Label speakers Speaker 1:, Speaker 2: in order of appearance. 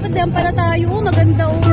Speaker 1: dapat diyan para tayo. Maganda oh.